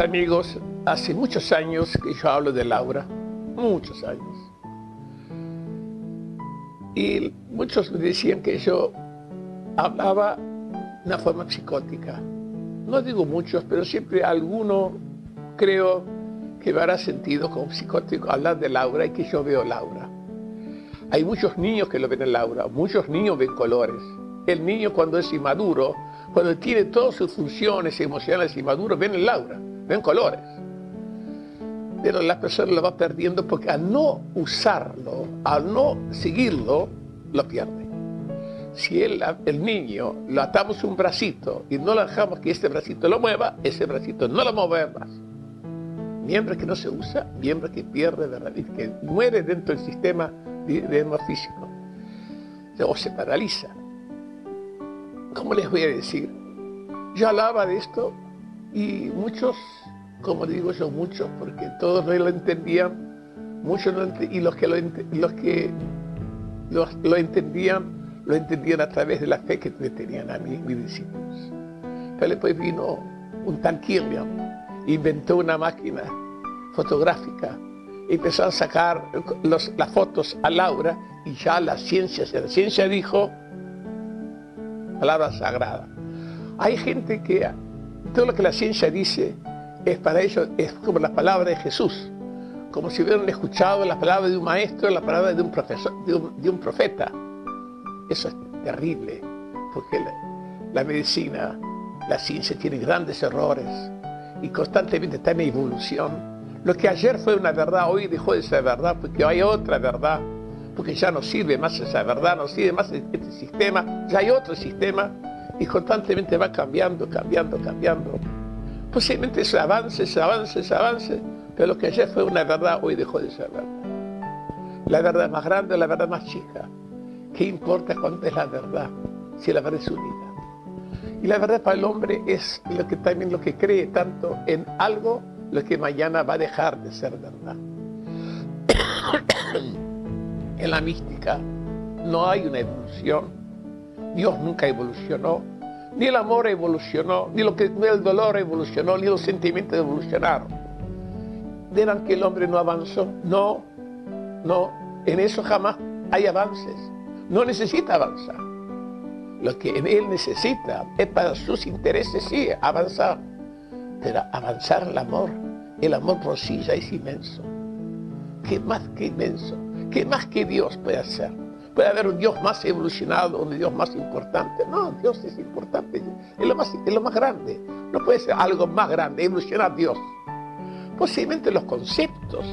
amigos, hace muchos años que yo hablo de Laura, muchos años. Y muchos me decían que yo hablaba de una forma psicótica. No digo muchos, pero siempre alguno creo que me sentido como psicótico hablar de Laura y que yo veo Laura. Hay muchos niños que lo ven en Laura, muchos niños ven colores. El niño cuando es inmaduro, cuando tiene todas sus funciones emocionales inmaduros, ven en Laura, ven colores. Pero la persona lo va perdiendo porque al no usarlo, al no seguirlo, lo pierde. Si el, niño lo atamos un bracito y no lo dejamos que este bracito lo mueva, ese bracito no lo mueve más. Miembro que no se usa, miembro que pierde de raíz, que muere dentro del sistema de, de físico o se paraliza. ¿Cómo les voy a decir? Yo hablaba de esto y muchos, como digo yo, muchos, porque todos no lo entendían, muchos no y los que lo, los que lo, entendían, lo entendían a través de la fe que me tenían a mí, mis discípulos. Pero después vino un tal Killian, inventó una máquina fotográfica, empezó a sacar las fotos a Laura y ya la ciencia, la ciencia dijo, palabra sagrada. Hay gente que todo lo que la ciencia dice es para ellos, es como la palabra de Jesús, como si hubieran escuchado la palabra de un maestro, la palabra de un, profesor, de un, profeta. Eso es terrible, porque la, medicina, la ciencia tiene grandes errores y constantemente está en evolución. Lo que ayer fue una verdad, hoy dejó de ser verdad porque hay otra verdad, porque ya no sirve más esa verdad, no sirve más este sistema, ya hay otro sistema y constantemente va cambiando, cambiando, cambiando. Posiblemente se avance, se avance, se avance, pero lo que ayer fue una verdad, hoy dejó de ser verdad. La verdad más grande, la verdad más chica. ¿Qué importa cuánto es la verdad si la verdad es unida? Y la verdad para el hombre es lo que también lo que cree tanto en algo, lo que mañana va a dejar de ser verdad. La mística no hay una evolución Dios nunca evolucionó, ni el amor evolucionó, ni, lo que, el dolor evolucionó, ni los sentimientos evolucionaron. Dirán que el hombre no avanzó. No, no, en eso jamás hay avances. No necesita avanzar. Lo que él necesita es para sus intereses, sí, avanzar. Pero avanzar el amor, el amor por sí ya es inmenso. ¿Qué más que inmenso? ¿Qué más que Dios puede hacer? puede haber un Dios más evolucionado, un Dios más importante. No, Dios es importante, es lo más, es lo más grande. No puede ser algo más grande, evolucionar Dios. Posiblemente los conceptos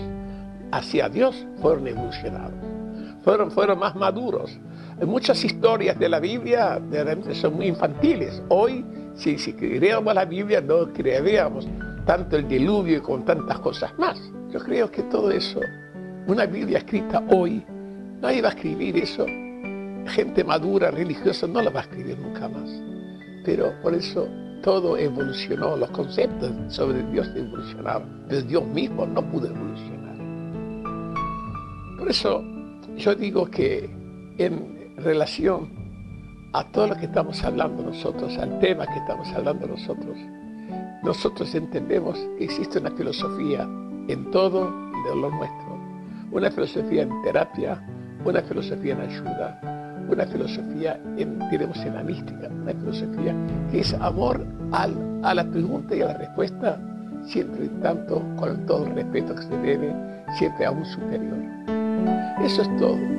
hacia Dios fueron evolucionados, fueron, fueron más maduros. Muchas historias de la Biblia son muy infantiles. Hoy, si, si creíamos la Biblia, no creeríamos tanto el diluvio y con tantas cosas más. Yo creo que todo eso, una Biblia escrita hoy, Nadie va a escribir eso. Gente madura, religiosa, no la va a escribir nunca más. Pero por eso todo evolucionó, los conceptos sobre Dios evolucionaron, pero Dios mismo no pudo evolucionar. Por eso yo digo que en relación a todo lo que estamos hablando nosotros, al tema que estamos hablando nosotros, nosotros entendemos que existe una filosofía en todo de lo nuestro, una filosofía en terapia, una filosofía en ayuda, una filosofía en, diremos, en la mística, una filosofía que es amor a la pregunta y a la respuesta, siempre tanto con todo el respeto que se debe, siempre a un superior. Eso es todo.